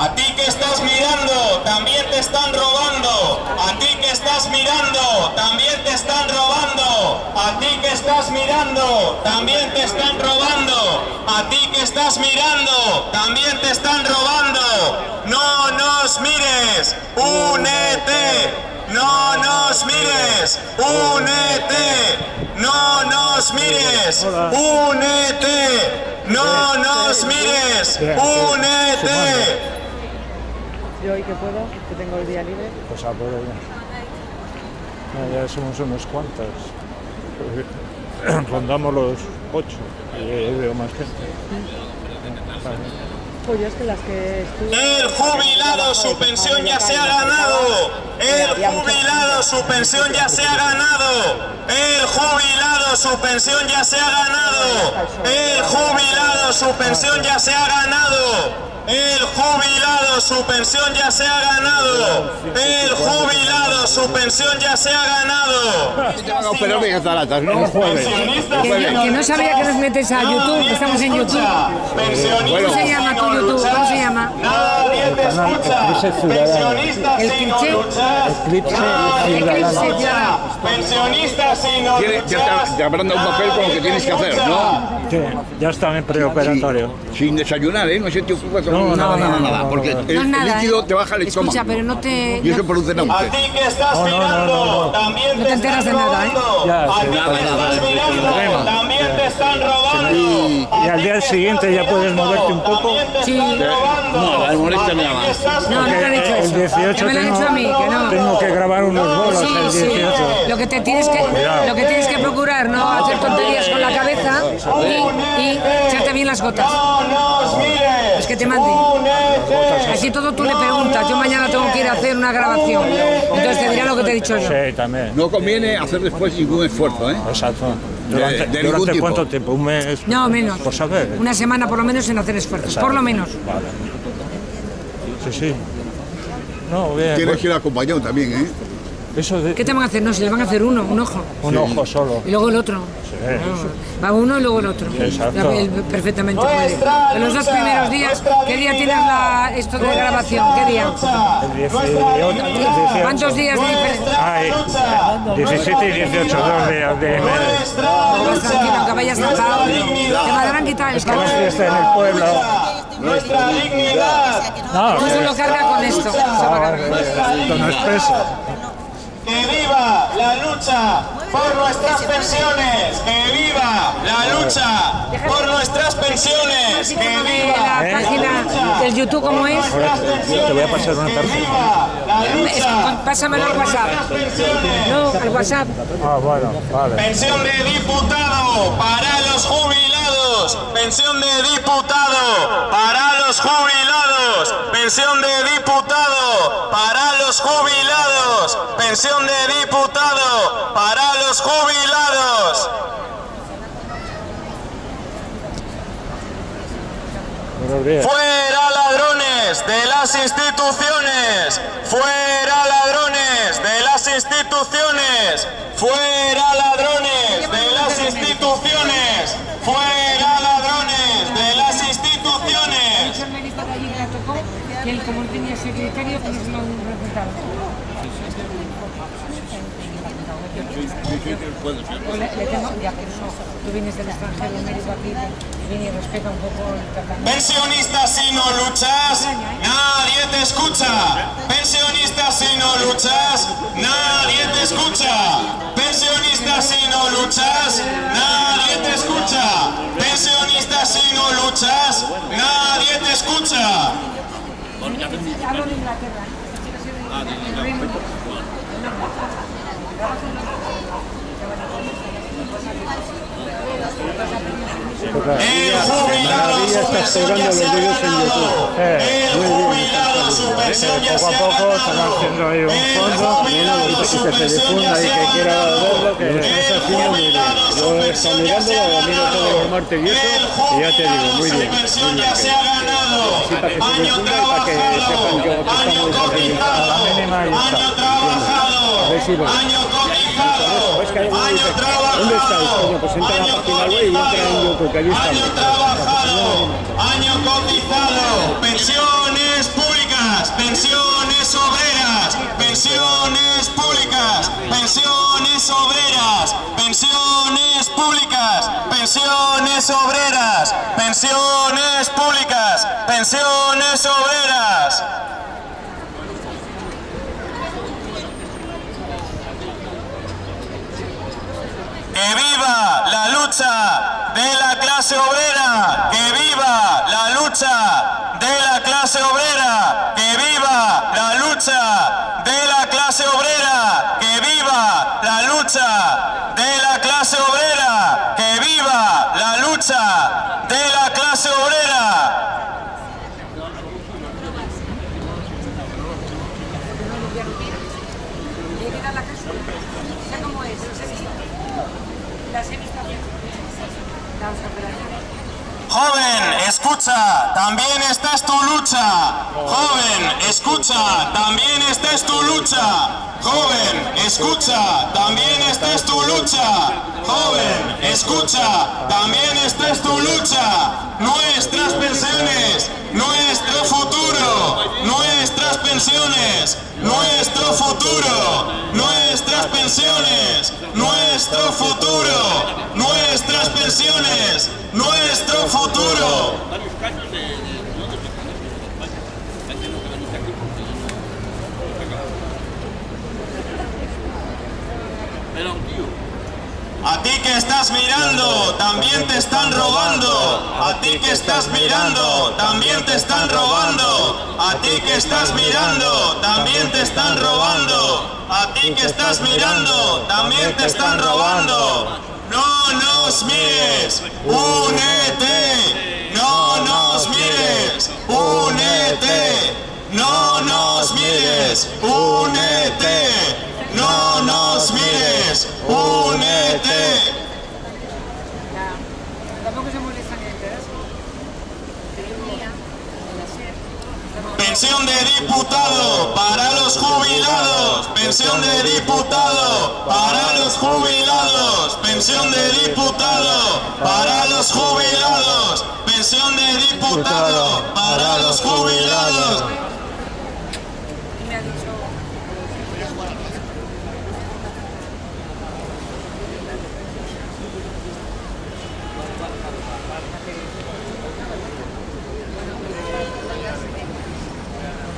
A ti que estás mirando, también te están robando. A ti que estás mirando, también te están robando. A ti que estás mirando, también te están robando. A ti que estás mirando, también te están robando. No nos mires, únete. No nos mires, únete. No nos mires, únete. No nos mires, únete. Yo hoy que puedo, que tengo el día libre. Pues a por ella. No, ya somos unos cuantos. Rondamos los ocho y veo más gente. Pues yo es que las que estuve... El jubilado su pensión ya se ha ganado. El jubilado su pensión ya se ha ganado. El jubilado su pensión ya se ha ganado. El jubilado su pensión ya se ha ganado. El jubilado su pensión ya se ha ganado. El jubilado su pensión ya se ha ganado. De cataratas, ¿no? Que no sabía que nos metes a YouTube, que estamos en YouTube. ¿Cómo se llama tu YouTube? ¿Cómo se llama? Nadie te escucha. Pensionistas El si no cliché. luchas. Eclipse. Pensionistas Tiene- ya te, te habrán dado un papel con lo que tienes que hacer, ¿no? Sí, ya está en preoperatorio. Sin desayunar, ¿eh? No se te ocupa con No, nada, no, nada, no, nada, no, porque no. el, nada, el líquido ¿eh? te baja el estómago. Escucha, pero no te... Y eso produce A náuseas. ti que estás No, no, no, mirando, no, no. también No te te enteras están de nada, ¿eh? Ya, A sí, ti nada, que nada, estás mirando, problema. también te están robando. Y- A y al día siguiente ya puedes moverte un poco. Sí. están. No, el A nada que más. estás No, no te han hecho El eso. 18 Ya me lo han tengo, hecho a mí, que no. tengo que grabar unos bolos Sí, el sí. 18. Lo que te tienes que, lo que tienes que procurar, no hacer tonterías con la cabeza y, y echarte bien las gotas. Es que te mande. Así todo tú le preguntas. Yo mañana tengo que ir a hacer una grabación. Entonces te dirá lo que te he dicho yo. Sí, también. No conviene hacer después ningún esfuerzo, ¿eh? Exacto. De- ¿Durante, de ningún durante tipo. cuánto tiempo? ¿Un mes? No, menos. Por saber. Una semana por lo menos en hacer esfuerzos. Por lo menos. Vale. Sí, sí. No, bien. Tienes pues, que ir acompañado también, ¿eh? Eso de ¿Qué te van a hacer? No, si le van a hacer uno, un ojo. un ojo solo. Y luego el otro. No, va uno y luego el otro. Exacto. Él perfectamente. En los dos primeros días, ¿qué día tienes la, esto de grabación? ¿Qué día? El 18. ¿Cuántos días de diferencia? Ay, 17 y 18, dos días de aunque vayas sentado. Te podrán quitar el Es que no fiesta en el pueblo. Nuestra dignidad. No, Tú solo carga con esto. esto no es peso. La lucha por nuestras pensiones. Que viva la lucha por nuestras pensiones. Que viva la página del YouTube, ¿cómo es? Te voy a pasar una Que tarjeta. viva la Es- lucha Pásamelo al WhatsApp. No, al WhatsApp. Ah, bueno, vale. Pensión de diputado para los jubilados. Pensión de diputado para los jubilados. Pensión de diputado. Pensión de diputado para los jubilados. Fuera ladrones de las instituciones. Fuera ladrones de las instituciones. Fuera ladrones de las instituciones. Fuera ladrones de las instituciones. el médico de allí que la tocó, que secretario, pues lo recetaron. Le, tengo, ya que no, tú vienes del extranjero, médico aquí, viene y respeta un poco el tratamiento. Pensionistas si no luchas, nadie te escucha. Pensionistas si no luchas, nadie te escucha. Pensionistas si no luchas, nadie te escucha. Pensionistas si no luchas, nadie te escucha. Hablo de Inglaterra. El Reino Unido. El jubilado su pensión ya se ha ganado. Se Poco a poco están ganado. haciendo ahí un fondo. jubilado su pensión ya se ha ganado. que El jubilado su pensión ya se ha ganado. El jubilado su pensión ya se ha ganado. Año trabajado, año cotizado, mínima ahí está. año trabajado, año cotizado, año trabajado. ¿Dónde estáis, coño? Pues entra a la página web y entra en YouTube, que allí Año estamos. trabajado, año cotizado, pensiones pensiones obreras, pensiones públicas, pensiones obreras, pensiones públicas, pensiones obreras, pensiones públicas, pensiones obreras. ¡Que viva la lucha de la clase obrera! ¡Que viva la lucha de la clase obrera! ¡Que viva la lucha de la clase obrera! ¡Que viva la lucha de la clase obrera! ¡Que viva la lucha de la clase obrera! Llega a la casa, sé cómo es, no sé si las he visto bien. Las operaciones. Joven, escucha, también esta es tu lucha. Joven, escucha, también esta es tu lucha. Joven, escucha, también esta es tu lucha. Joven, escucha, también esta es tu lucha. Nuestras pensiones, nuestro futuro, nuestras pensiones, nuestro futuro, pensiones, nuestro futuro, nuestras pensiones, nuestro futuro. A ti que estás mirando, también te están robando. A ti que estás mirando, también te están robando. A ti que estás mirando, también te están robando. A ti que estás mirando, también te están robando. No nos mires, únete. No nos mires, únete. No nos mires, únete. No nos mires, únete. Pensión de diputado para los jubilados. Pensión de diputado para los jubilados. Pensión de diputado para los jubilados. Pensión de diputado para los jubilados. y me ha dicho,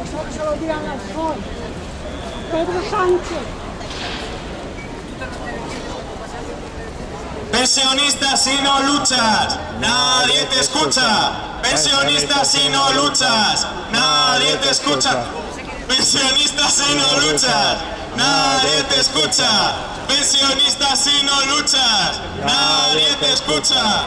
Eso se lo dirán al sol. Pedro Sánchez. Pensionista si no luchas, nadie te escucha. Pensionista si no luchas, nadie te escucha. Pensionista si no luchas, nadie te escucha. Pensionista si no luchas, nadie te escucha.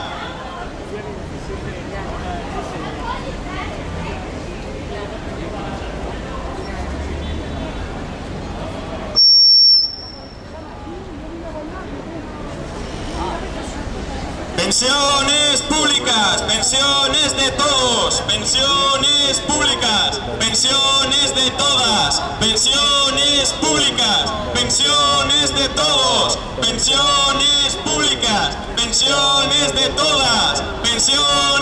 Pensiones públicas, pensiones de todos, pensiones públicas, pensiones de todas, pensiones públicas, pensiones de todos, pensiones públicas, pensiones de todas, pensiones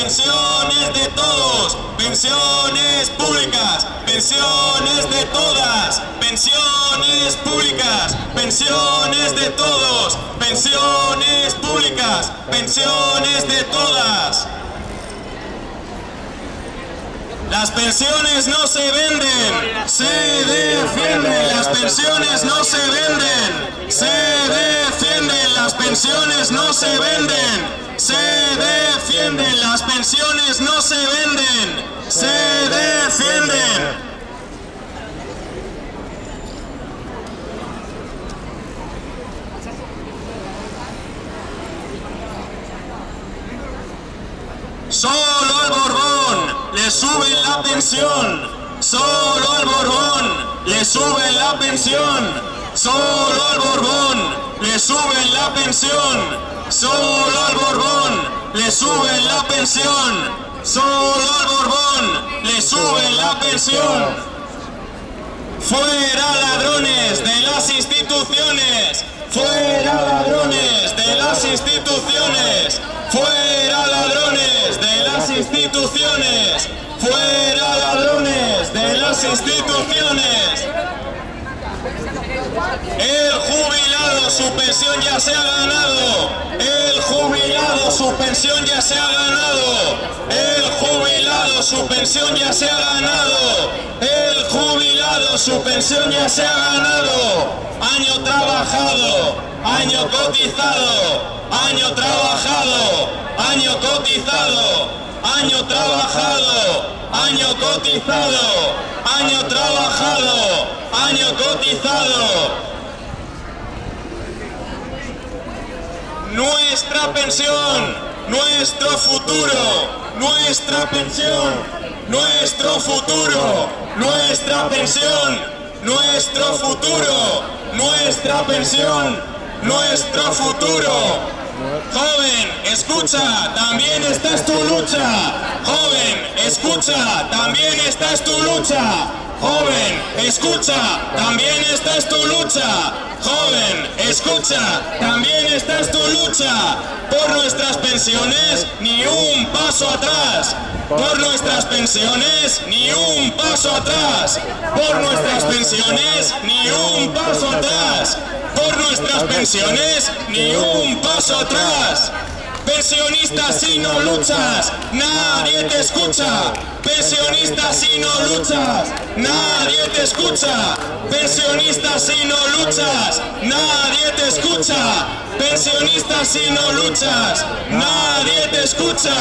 pensiones de todos, pensiones públicas, pensiones de todas, pensiones públicas, pensiones de todos, pensiones públicas, pensiones de todas. Las pensiones no se venden, se defienden. Las pensiones no se venden, se defienden. Las pensiones no se venden, se defienden. Las pensiones no se venden, se defienden. Solo al Borbón le suben la pensión. Solo al Borbón le suben la pensión. Solo al Borbón le suben la pensión solo al Borbón le suben la pensión, solo al Borbón le suben la pensión. Fuera ladrones de las instituciones, fuera ladrones de las instituciones, fuera ladrones de las instituciones, fuera ladrones de las instituciones. El jubilado, su pensión ya se ha ganado. El jubilado, su pensión ya se ha ganado. El jubilado, su pensión ya se ha ganado. El jubilado, su pensión ya se ha ganado. Año trabajado, año cotizado, año trabajado, año cotizado, año trabajado, año cotizado, año trabajado, año cotizado. Nuestra pensión, nuestro futuro, nuestra pensión, nuestro futuro, nuestra pensión, nuestro futuro, nuestra pensión, nuestro futuro. Joven, escucha, también esta es tu lucha. Joven, escucha, también esta es tu lucha. Joven, escucha, también esta es tu lucha. Joven, escucha, también esta es tu lucha. Por nuestras pensiones, ni un paso atrás. Por nuestras pensiones, ni un paso atrás. Por nuestras pensiones, ni un paso atrás. Por nuestras pensiones, ni un paso atrás. Pensionista si no luchas, nadie te escucha. Pensionista si no luchas, nadie te escucha. Pensionista si no luchas, nadie te escucha. Pensionista si no luchas, nadie te escucha.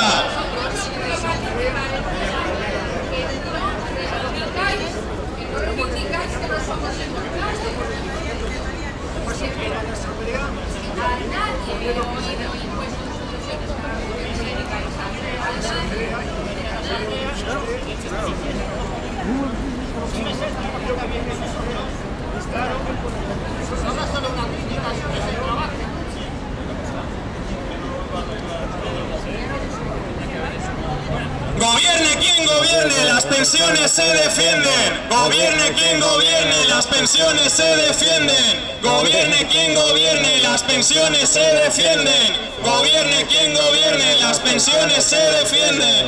Gobierne quien gobierne, las pensiones se defienden. Gobierne quien gobierne, las pensiones se defienden. Gobierne quien gobierne, las pensiones se defienden. Gobierne quien gobierne, las pensiones se defienden.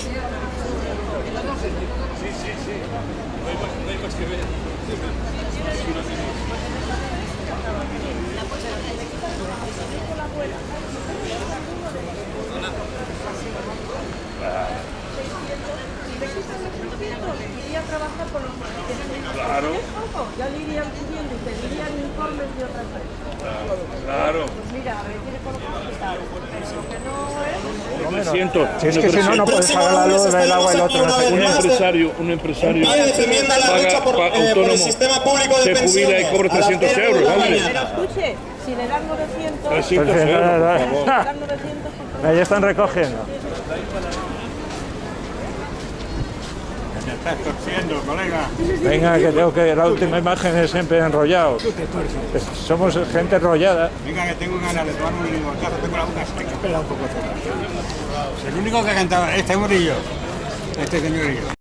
Iría a trabajar con los Claro. Ya le irían pidiendo y pedirían informes de otras veces. Claro. Pues mira, a ver, tiene por lo que no es... Me siento. Si es que si no, no puedes pagar la luz, el agua y el otro. Un empresario, un empresario paga, por, autónomo, se jubila y pensiones. cobra a las 300 cero de euros, si le dan 900, 300 Entonces, euros, nada, por nada. favor. le dan 900 por Ahí están recogiendo. Estás torciendo, colega. Venga, que tengo que. La última imagen es siempre enrollado. Somos gente enrollada. Venga, que tengo ganas de tomar un limonazo. Tengo la boca seca. Espera un poco. El único que ha cantado, este Murillo. Este señorillo.